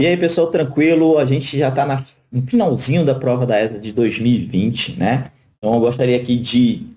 E aí, pessoal, tranquilo? A gente já está no finalzinho da prova da ESA de 2020, né? Então, eu gostaria aqui de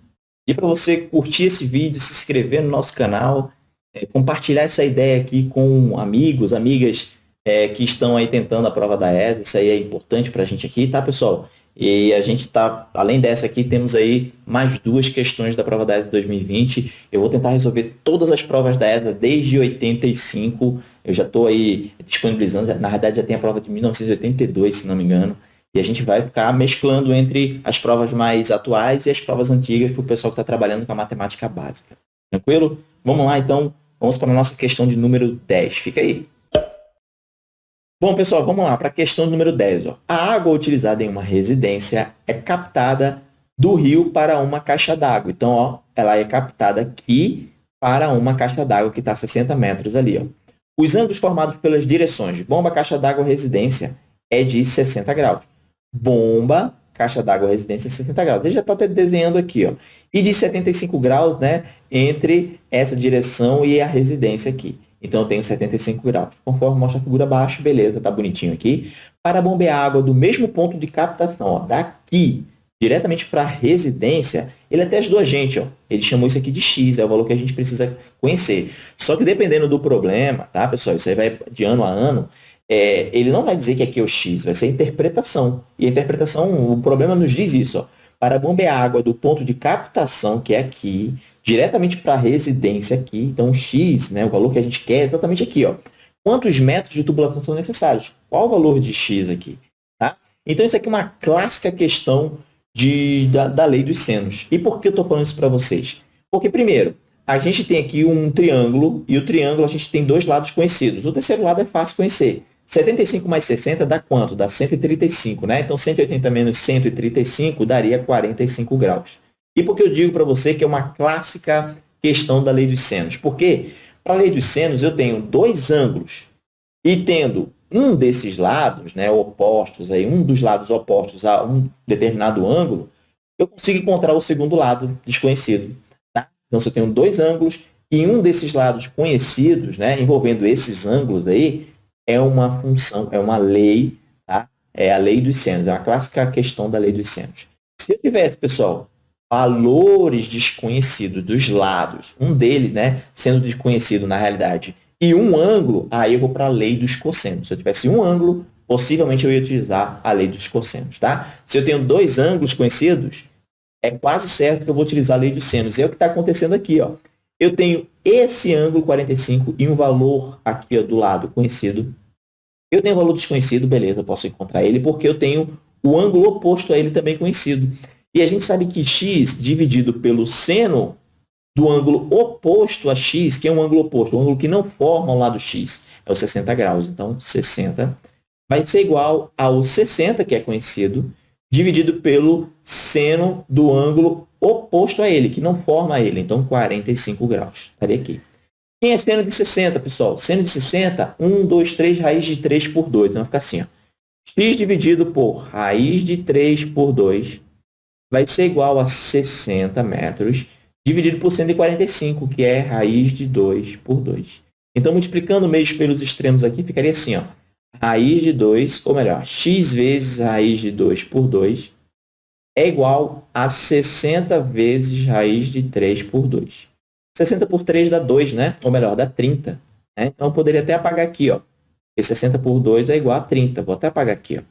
pedir para você curtir esse vídeo, se inscrever no nosso canal, é, compartilhar essa ideia aqui com amigos, amigas é, que estão aí tentando a prova da ESA. Isso aí é importante para a gente aqui, tá, pessoal? E a gente está, além dessa aqui, temos aí mais duas questões da prova da ESA 2020. Eu vou tentar resolver todas as provas da ESA desde 85 eu já estou aí disponibilizando, na verdade já tem a prova de 1982, se não me engano, e a gente vai ficar mesclando entre as provas mais atuais e as provas antigas para o pessoal que está trabalhando com a matemática básica. Tranquilo? Vamos lá, então. Vamos para a nossa questão de número 10. Fica aí. Bom, pessoal, vamos lá para a questão número 10. Ó. A água utilizada em uma residência é captada do rio para uma caixa d'água. Então, ó, ela é captada aqui para uma caixa d'água que está a 60 metros ali. Ó. Os ângulos formados pelas direções bomba, caixa d'água, residência é de 60 graus. Bomba, caixa d'água, residência, 60 graus. Ele já está desenhando aqui. Ó. E de 75 graus né, entre essa direção e a residência aqui. Então, eu tenho 75 graus. Conforme mostra a figura abaixo, beleza, está bonitinho aqui. Para bombear água do mesmo ponto de captação, ó, daqui diretamente para a residência, ele até ajudou a gente. Ó. Ele chamou isso aqui de X, é o valor que a gente precisa conhecer. Só que dependendo do problema, tá, pessoal? Isso aí vai de ano a ano. É, ele não vai dizer que aqui é o X, vai ser a interpretação. E a interpretação, o problema nos diz isso. Ó. Para bombear água do ponto de captação, que é aqui, diretamente para a residência aqui, então X, né, o valor que a gente quer é exatamente aqui. Ó. Quantos metros de tubulação são necessários? Qual o valor de X aqui? Tá? Então, isso aqui é uma clássica questão de, da, da lei dos senos. E por que eu estou falando isso para vocês? Porque, primeiro, a gente tem aqui um triângulo, e o triângulo a gente tem dois lados conhecidos. O terceiro lado é fácil conhecer. 75 mais 60 dá quanto? Dá 135, né? Então, 180 menos 135 daria 45 graus. E por que eu digo para você que é uma clássica questão da lei dos senos? Porque, para a lei dos senos, eu tenho dois ângulos, e tendo um desses lados, né, opostos, aí, um dos lados opostos a um determinado ângulo, eu consigo encontrar o segundo lado desconhecido. Tá? Então, se eu tenho dois ângulos e um desses lados conhecidos, né, envolvendo esses ângulos aí, é uma função, é uma lei, tá? é a lei dos senos, é uma clássica questão da lei dos senos. Se eu tivesse, pessoal, valores desconhecidos dos lados, um deles né, sendo desconhecido na realidade, e um ângulo, aí eu vou para a lei dos cossenos. Se eu tivesse um ângulo, possivelmente eu ia utilizar a lei dos cossenos. Tá? Se eu tenho dois ângulos conhecidos, é quase certo que eu vou utilizar a lei dos senos. É o que está acontecendo aqui. Ó. Eu tenho esse ângulo 45 e um valor aqui ó, do lado conhecido. Eu tenho um valor desconhecido, beleza, eu posso encontrar ele, porque eu tenho o ângulo oposto a ele também conhecido. E a gente sabe que x dividido pelo seno do ângulo oposto a x, que é um ângulo oposto, um ângulo que não forma o lado x, é o 60 graus. Então, 60 vai ser igual ao 60, que é conhecido, dividido pelo seno do ângulo oposto a ele, que não forma ele. Então, 45 graus. Estaria aqui. Quem é seno de 60, pessoal? Seno de 60, 1, 2, 3, raiz de 3 por 2. Então, vai ficar assim. Ó. x dividido por raiz de 3 por 2 vai ser igual a 60 metros dividido por 145, que é raiz de 2 por 2. Então, multiplicando meios pelos extremos aqui, ficaria assim, ó, raiz de 2, ou melhor, x vezes raiz de 2 por 2 é igual a 60 vezes raiz de 3 por 2. 60 por 3 dá 2, né? Ou melhor, dá 30. Né? Então, eu poderia até apagar aqui, ó. Porque 60 por 2 é igual a 30. Vou até apagar aqui, ó.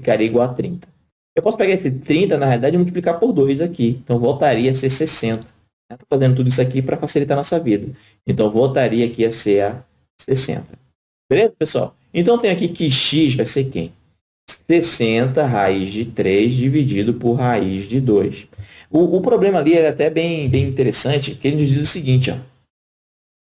Ficaria igual a 30. Eu posso pegar esse 30, na realidade, e multiplicar por 2 aqui. Então, voltaria a ser 60. Estou fazendo tudo isso aqui para facilitar a nossa vida. Então, voltaria aqui a ser a 60. Beleza, pessoal? Então, tem aqui que x vai ser quem? 60 raiz de 3 dividido por raiz de 2. O, o problema ali é até bem, bem interessante, que ele nos diz o seguinte, ó.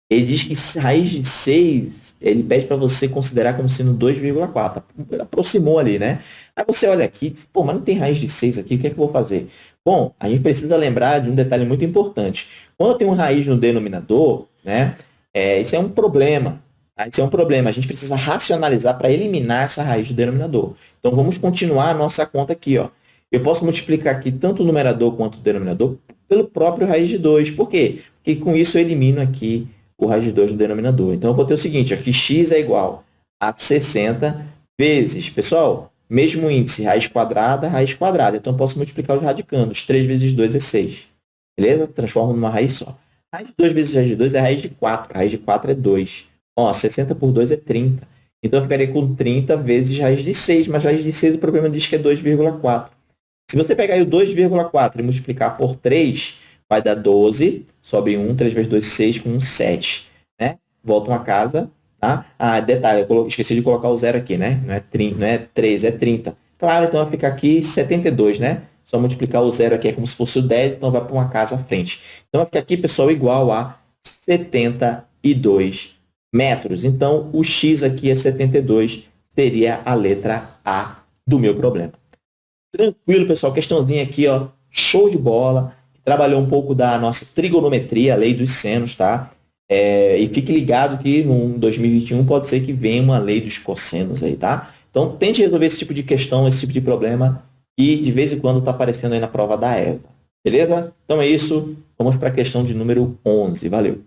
Ele diz que raiz de 6, ele pede para você considerar como sendo 2,4. Aproximou ali, né? Aí você olha aqui, diz, pô, mas não tem raiz de 6 aqui, o que é que eu vou fazer? Bom, a gente precisa lembrar de um detalhe muito importante. Quando tem uma raiz no denominador, né, é, isso é um problema. Tá? Isso é um problema. A gente precisa racionalizar para eliminar essa raiz do denominador. Então, vamos continuar a nossa conta aqui. Ó. Eu posso multiplicar aqui tanto o numerador quanto o denominador pelo próprio raiz de 2. Por quê? Porque com isso eu elimino aqui o raiz de 2 do denominador. Então, eu vou ter o seguinte, aqui x é igual a 60 vezes, pessoal, mesmo índice, raiz quadrada, raiz quadrada. Então, eu posso multiplicar os radicandos. 3 vezes 2 é 6. Beleza? Transformo numa raiz só. Raiz de 2 vezes raiz de 2 é raiz de 4. Raiz de 4 é 2. Ó, 60 por 2 é 30. Então, eu ficaria com 30 vezes raiz de 6. Mas raiz de 6, o problema diz que é 2,4. Se você pegar o 2,4 e multiplicar por 3, vai dar 12. Sobe 1, 3 vezes 2, 6, com 1, 7. Né? Volta uma casa, Tá? Ah, detalhe, eu esqueci de colocar o zero aqui, né? Não é, 30, não é 3, é 30. Claro, então vai ficar aqui 72, né? Só multiplicar o zero aqui é como se fosse o 10, então vai para uma casa à frente. Então vai ficar aqui, pessoal, igual a 72 metros. Então, o x aqui é 72, seria a letra A do meu problema. Tranquilo, pessoal. Questãozinha aqui, ó, show de bola. Trabalhou um pouco da nossa trigonometria, a lei dos senos, tá? É, e fique ligado que no 2021 pode ser que venha uma lei dos cossenos aí, tá? Então, tente resolver esse tipo de questão, esse tipo de problema, e de vez em quando está aparecendo aí na prova da ESA. Beleza? Então é isso. Vamos para a questão de número 11. Valeu!